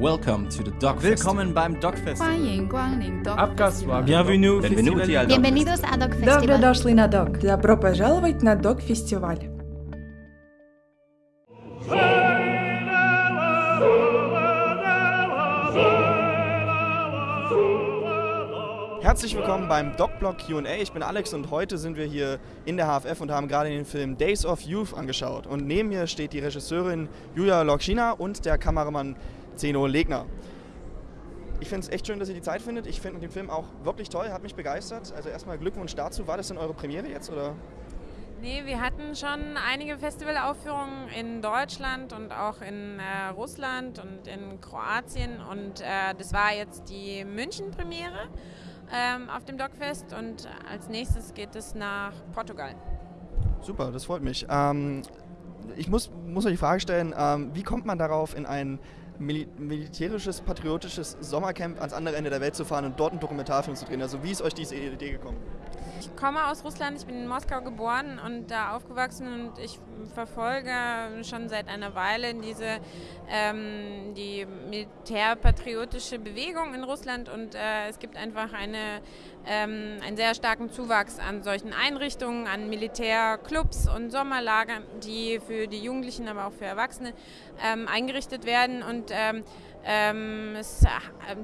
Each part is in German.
Welcome to the Dog Willkommen beim Dog Festival. 欢迎光临 Dog Abgas Festival. Bienvenue, Benvenuti al Dog Bienvenidos a Dog Добро Festival. дошли на ДОК. Добро пожаловать на ДОК-фестиваль. Herzlich willkommen beim DocBlog Q&A. Ich bin Alex und heute sind wir hier in der HFF und haben gerade den Film Days of Youth angeschaut. Und neben mir steht die Regisseurin Julia Lokschina und der Kameramann Zeno Legner. Ich finde es echt schön, dass ihr die Zeit findet. Ich finde den Film auch wirklich toll, hat mich begeistert. Also erstmal Glückwunsch dazu. War das denn eure Premiere jetzt oder? Nee, wir hatten schon einige Festivalaufführungen in Deutschland und auch in äh, Russland und in Kroatien und äh, das war jetzt die München-Premiere ähm, auf dem Dogfest und als nächstes geht es nach Portugal. Super, das freut mich. Ähm, ich muss, muss euch die Frage stellen, ähm, wie kommt man darauf, in ein mili militärisches, patriotisches Sommercamp ans andere Ende der Welt zu fahren und dort einen Dokumentarfilm zu drehen? Also wie ist euch diese Idee gekommen? Ich komme aus Russland, ich bin in Moskau geboren und da aufgewachsen und ich verfolge schon seit einer Weile diese ähm, die militärpatriotische Bewegung in Russland und äh, es gibt einfach eine, ähm, einen sehr starken Zuwachs an solchen Einrichtungen, an Militärclubs und Sommerlagern, die für die Jugendlichen, aber auch für Erwachsene ähm, eingerichtet werden und ähm, ähm, es, äh,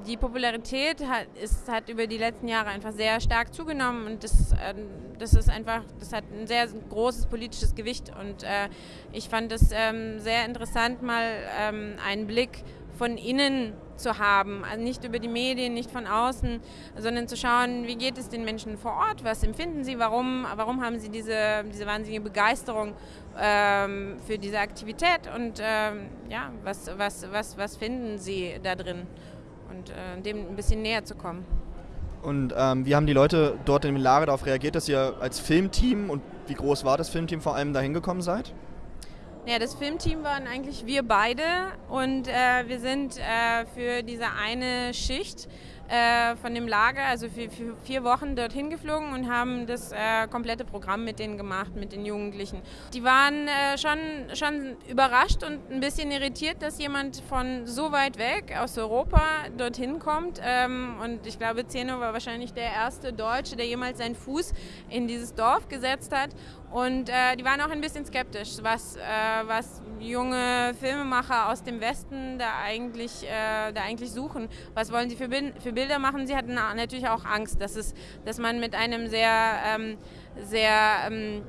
die Popularität hat, ist, hat über die letzten Jahre einfach sehr stark zugenommen und das, äh, das ist einfach, das hat ein sehr großes politisches Gewicht. Und äh, ich fand es ähm, sehr interessant, mal ähm, einen Blick von innen zu haben, also nicht über die Medien, nicht von außen, sondern zu schauen, wie geht es den Menschen vor Ort, was empfinden sie, warum, warum haben sie diese, diese wahnsinnige Begeisterung ähm, für diese Aktivität? Und ähm, ja, was, was, was, was finden sie da drin? Und äh, dem ein bisschen näher zu kommen. Und ähm, wie haben die Leute dort im Lager darauf reagiert, dass ihr als Filmteam und wie groß war das Filmteam vor allem da hingekommen seid? Ja, das Filmteam waren eigentlich wir beide und äh, wir sind äh, für diese eine Schicht äh, von dem Lager, also für, für, vier Wochen dorthin geflogen und haben das äh, komplette Programm mit denen gemacht, mit den Jugendlichen. Die waren äh, schon, schon überrascht und ein bisschen irritiert, dass jemand von so weit weg aus Europa dorthin kommt. Ähm, und ich glaube, Zeno war wahrscheinlich der erste Deutsche, der jemals seinen Fuß in dieses Dorf gesetzt hat. Und äh, die waren auch ein bisschen skeptisch, was, äh, was junge Filmemacher aus dem Westen da eigentlich, äh, da eigentlich suchen. Was wollen sie für, für Bilder machen? Sie hatten natürlich auch Angst, dass, es, dass man mit einem sehr, ähm, sehr ähm,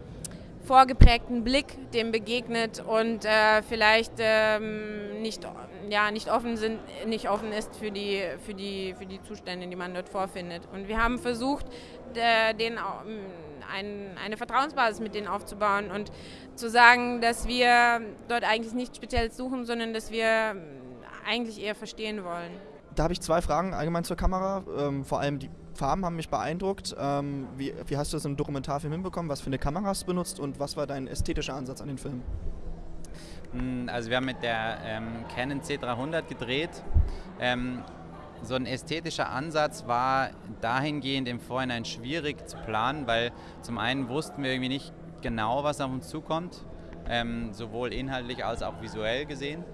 vorgeprägten Blick dem begegnet und äh, vielleicht ähm, nicht, ja, nicht, offen sind, nicht offen ist für die, für, die, für die Zustände, die man dort vorfindet. Und wir haben versucht, den ein, eine Vertrauensbasis mit denen aufzubauen und zu sagen, dass wir dort eigentlich nichts Spezielles suchen, sondern dass wir eigentlich eher verstehen wollen. Da habe ich zwei Fragen allgemein zur Kamera. Ähm, vor allem die Farben haben mich beeindruckt. Ähm, wie, wie, hast du das im Dokumentarfilm hinbekommen? Was für eine Kamera hast du benutzt und was war dein ästhetischer Ansatz an den Film? Also wir haben mit der ähm, Canon C300 gedreht. Ähm, so ein ästhetischer Ansatz war dahingehend im Vorhinein schwierig zu planen, weil zum einen wussten wir irgendwie nicht genau, was auf uns zukommt, ähm, sowohl inhaltlich als auch visuell gesehen.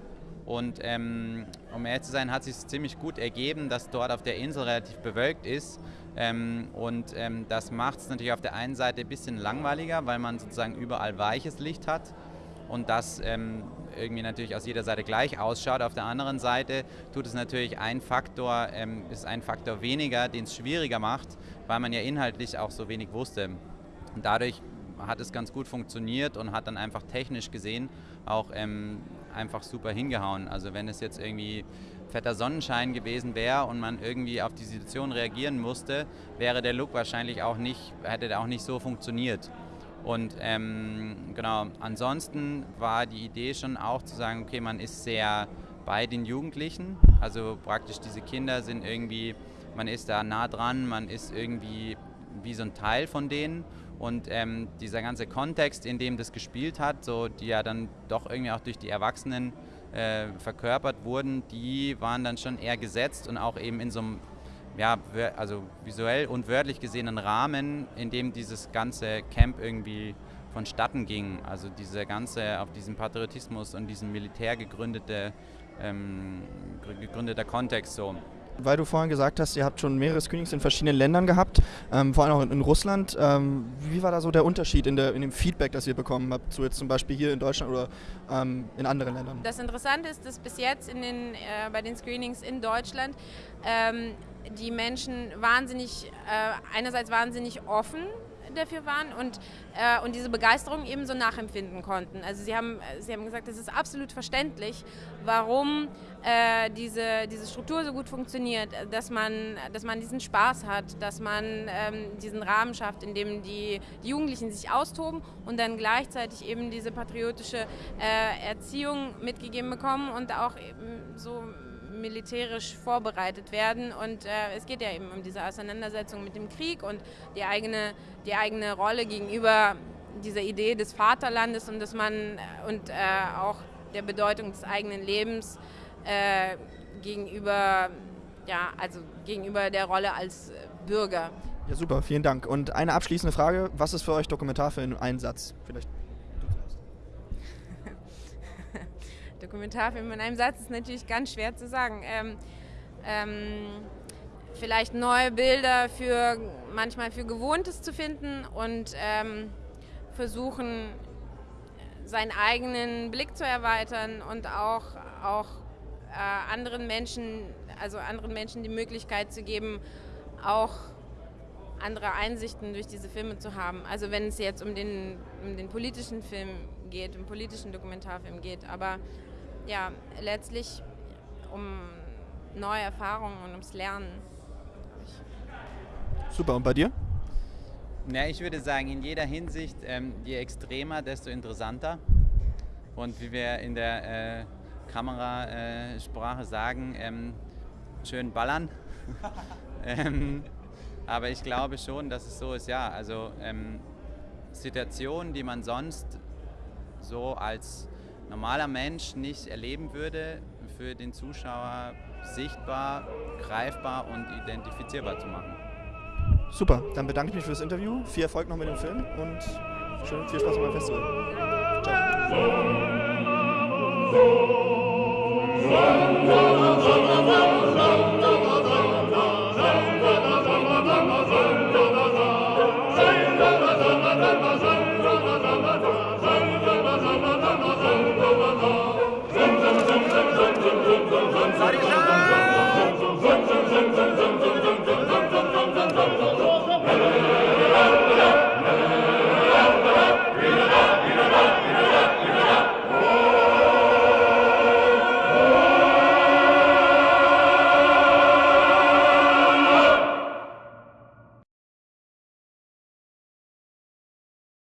Und ähm, um ehrlich zu sein, hat es sich ziemlich gut ergeben, dass dort auf der Insel relativ bewölkt ist. Ähm, und ähm, das macht es natürlich auf der einen Seite ein bisschen langweiliger, weil man sozusagen überall weiches Licht hat und das ähm, irgendwie natürlich aus jeder Seite gleich ausschaut. Auf der anderen Seite tut es natürlich ein Faktor, ähm, ist ein Faktor weniger, den es schwieriger macht, weil man ja inhaltlich auch so wenig wusste. Und dadurch hat es ganz gut funktioniert und hat dann einfach technisch gesehen auch ähm, einfach super hingehauen. Also wenn es jetzt irgendwie fetter Sonnenschein gewesen wäre und man irgendwie auf die Situation reagieren musste, wäre der Look wahrscheinlich auch nicht, hätte der auch nicht so funktioniert. Und ähm, genau, ansonsten war die Idee schon auch zu sagen, okay, man ist sehr bei den Jugendlichen, also praktisch diese Kinder sind irgendwie, man ist da nah dran, man ist irgendwie wie so ein Teil von denen und ähm, dieser ganze Kontext, in dem das gespielt hat, so die ja dann doch irgendwie auch durch die Erwachsenen äh, verkörpert wurden, die waren dann schon eher gesetzt und auch eben in so einem ja, also visuell und wörtlich gesehenen Rahmen, in dem dieses ganze Camp irgendwie vonstatten ging. Also diese ganze, auf diesen Patriotismus und diesen Militär gegründete ähm, gegründeter Kontext so. Weil du vorhin gesagt hast, ihr habt schon mehrere Screenings in verschiedenen Ländern gehabt, ähm, vor allem auch in, in Russland. Ähm, wie war da so der Unterschied in, der, in, dem Feedback, das ihr bekommen habt, so jetzt zum Beispiel hier in Deutschland oder ähm, in anderen Ländern? Das Interessante ist, dass bis jetzt in den, äh, bei den Screenings in Deutschland ähm, die Menschen wahnsinnig, äh, einerseits wahnsinnig offen dafür waren und, äh, und diese Begeisterung eben so nachempfinden konnten. Also sie haben, sie haben gesagt, es ist absolut verständlich, warum äh, diese, diese Struktur so gut funktioniert, dass man, dass man diesen Spaß hat, dass man ähm, diesen Rahmen schafft, in dem die, die, Jugendlichen sich austoben und dann gleichzeitig eben diese patriotische äh, Erziehung mitgegeben bekommen und auch eben so militärisch vorbereitet werden. Und äh, es geht ja eben um diese Auseinandersetzung mit dem Krieg und die eigene, die eigene Rolle gegenüber dieser Idee des Vaterlandes und dass man äh, und äh, auch der Bedeutung des eigenen Lebens äh, gegenüber, ja, also gegenüber der Rolle als Bürger. Ja, super, vielen Dank. Und eine abschließende Frage: Was ist für euch Dokumentarfilm? Ein Satz, vielleicht. Dokumentarfilm in einem Satz ist natürlich ganz schwer zu sagen. Ähm, ähm, vielleicht neue Bilder für manchmal für Gewohntes zu finden und ähm, versuchen, seinen eigenen Blick zu erweitern und auch, auch äh, anderen Menschen, also anderen Menschen die Möglichkeit zu geben, auch andere Einsichten durch diese Filme zu haben. Also wenn es jetzt um den, um den politischen Film geht, um politischen Dokumentarfilm geht, aber ja, letztlich um neue Erfahrungen und ums Lernen. Super, und bei dir? Ja, ich würde sagen, in jeder Hinsicht, ähm, je extremer, desto interessanter. Und wie wir in der äh, Kamerasprache äh, sagen, ähm, schön ballern. ähm, aber ich glaube schon, dass es so ist, ja, also ähm, Situationen, die man sonst so als normaler Mensch nicht erleben würde, für den Zuschauer sichtbar, greifbar und identifizierbar zu machen. Super, dann bedanke ich mich für das Interview. Viel Erfolg noch mit dem Film und schön, viel Spaß beim Festival. Ciao.